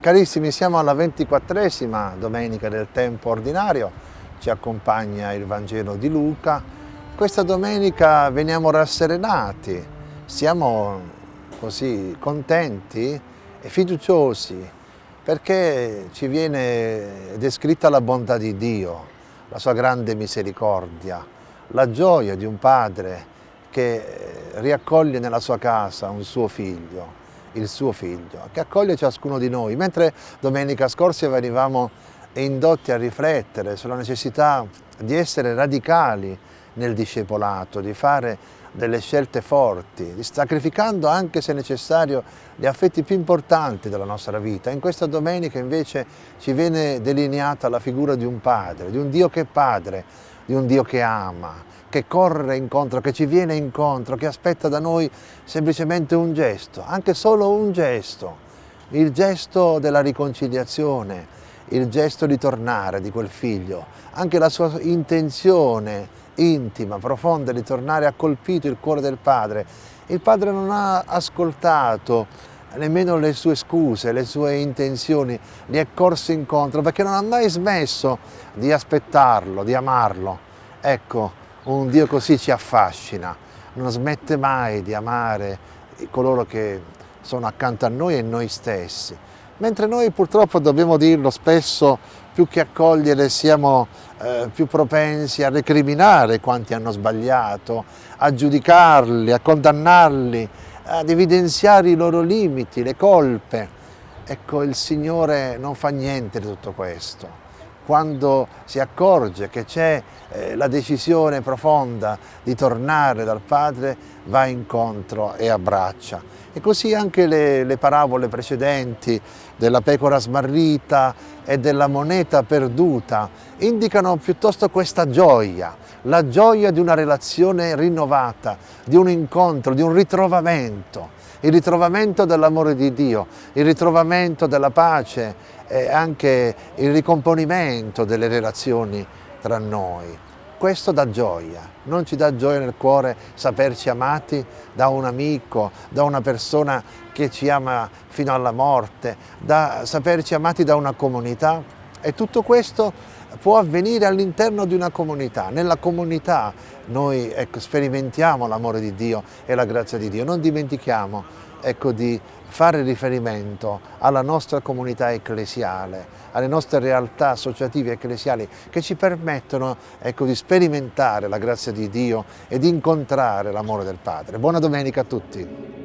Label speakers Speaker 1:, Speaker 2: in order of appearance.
Speaker 1: Carissimi, siamo alla ventiquattresima domenica del tempo ordinario, ci accompagna il Vangelo di Luca. Questa domenica veniamo rasserenati, siamo così contenti e fiduciosi perché ci viene descritta la bontà di Dio, la sua grande misericordia, la gioia di un padre che riaccoglie nella sua casa un suo figlio il suo figlio, che accoglie ciascuno di noi. Mentre domenica scorsa venivamo indotti a riflettere sulla necessità di essere radicali nel discepolato, di fare delle scelte forti, sacrificando anche se necessario gli affetti più importanti della nostra vita. In questa domenica invece ci viene delineata la figura di un padre, di un Dio che è padre, di un Dio che ama, che corre incontro, che ci viene incontro, che aspetta da noi semplicemente un gesto, anche solo un gesto, il gesto della riconciliazione, il gesto di tornare di quel figlio, anche la sua intenzione intima, profonda di tornare ha colpito il cuore del padre. Il padre non ha ascoltato nemmeno le sue scuse, le sue intenzioni, gli è corso incontro perché non ha mai smesso di aspettarlo, di amarlo. Ecco, un Dio così ci affascina, non smette mai di amare coloro che sono accanto a noi e noi stessi. Mentre noi purtroppo dobbiamo dirlo spesso, più che accogliere siamo eh, più propensi a recriminare quanti hanno sbagliato, a giudicarli, a condannarli, ad evidenziare i loro limiti, le colpe. Ecco, il Signore non fa niente di tutto questo quando si accorge che c'è eh, la decisione profonda di tornare dal Padre, va incontro e abbraccia. E così anche le, le parabole precedenti della pecora smarrita e della moneta perduta indicano piuttosto questa gioia, la gioia di una relazione rinnovata, di un incontro, di un ritrovamento, il ritrovamento dell'amore di Dio, il ritrovamento della pace e anche il ricomponimento delle relazioni tra noi. Questo dà gioia, non ci dà gioia nel cuore saperci amati da un amico, da una persona che ci ama fino alla morte, da saperci amati da una comunità e tutto questo può avvenire all'interno di una comunità. Nella comunità noi ecco, sperimentiamo l'amore di Dio e la grazia di Dio. Non dimentichiamo ecco, di fare riferimento alla nostra comunità ecclesiale, alle nostre realtà associative ecclesiali che ci permettono ecco, di sperimentare la grazia di Dio e di incontrare l'amore del Padre. Buona domenica a tutti!